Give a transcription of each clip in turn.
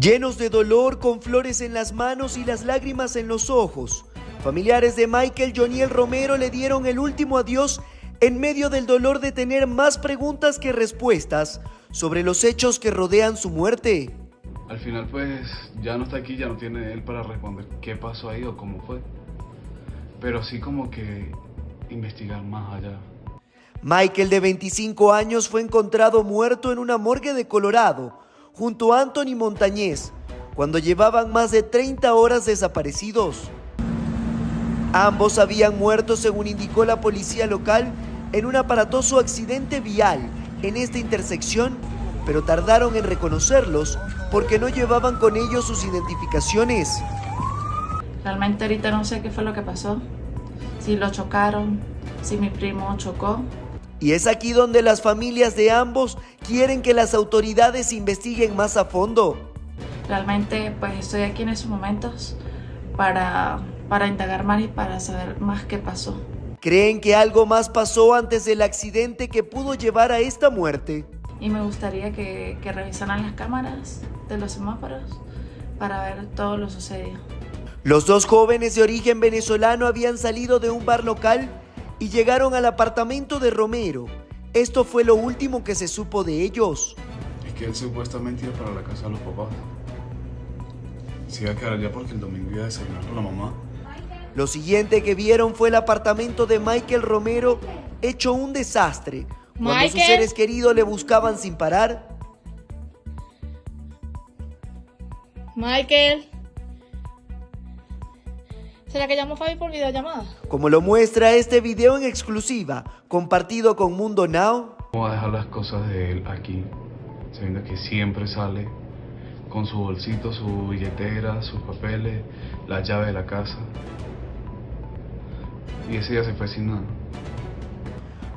Llenos de dolor, con flores en las manos y las lágrimas en los ojos, familiares de Michael Joniel Romero le dieron el último adiós en medio del dolor de tener más preguntas que respuestas sobre los hechos que rodean su muerte. Al final pues ya no está aquí, ya no tiene él para responder qué pasó ahí o cómo fue. Pero sí como que investigar más allá. Michael de 25 años fue encontrado muerto en una morgue de Colorado junto a Anthony Montañez cuando llevaban más de 30 horas desaparecidos. Ambos habían muerto, según indicó la policía local, en un aparatoso accidente vial en esta intersección, pero tardaron en reconocerlos porque no llevaban con ellos sus identificaciones. Realmente ahorita no sé qué fue lo que pasó, si lo chocaron, si mi primo chocó, y es aquí donde las familias de ambos quieren que las autoridades investiguen más a fondo. Realmente pues estoy aquí en esos momentos para, para indagar más y para saber más qué pasó. ¿Creen que algo más pasó antes del accidente que pudo llevar a esta muerte? Y me gustaría que, que revisaran las cámaras de los semáforos para ver todo lo sucedido. Los dos jóvenes de origen venezolano habían salido de un bar local y llegaron al apartamento de Romero. Esto fue lo último que se supo de ellos. Es que él supuestamente iba para la casa de los papás. Se iba a quedar allá porque el domingo iba a desayunar con la mamá. Lo siguiente que vieron fue el apartamento de Michael Romero hecho un desastre. Cuando sus seres queridos le buscaban sin parar. Michael. ¿Será que llamo Fabi por videollamada? Como lo muestra este video en exclusiva, compartido con Mundo Now. Vamos a dejar las cosas de él aquí, sabiendo que siempre sale con su bolsito, su billetera, sus papeles, la llave de la casa. Y ese día se fue sin nada.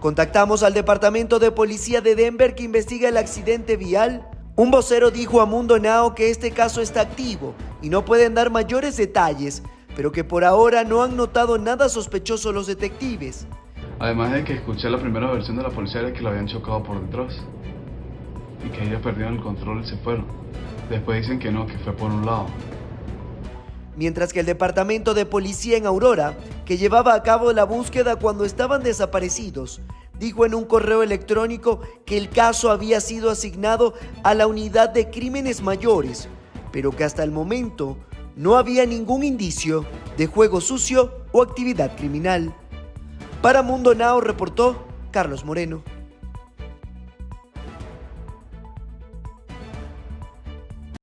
Contactamos al departamento de policía de Denver que investiga el accidente vial. Un vocero dijo a Mundo Now que este caso está activo y no pueden dar mayores detalles, pero que por ahora no han notado nada sospechoso los detectives. Además de que escuché la primera versión de la policía de que lo habían chocado por detrás y que ellos perdieron el control y se fueron. Después dicen que no, que fue por un lado. Mientras que el departamento de policía en Aurora, que llevaba a cabo la búsqueda cuando estaban desaparecidos, dijo en un correo electrónico que el caso había sido asignado a la unidad de crímenes mayores, pero que hasta el momento no había ningún indicio de juego sucio o actividad criminal. Para Mundo Now reportó Carlos Moreno.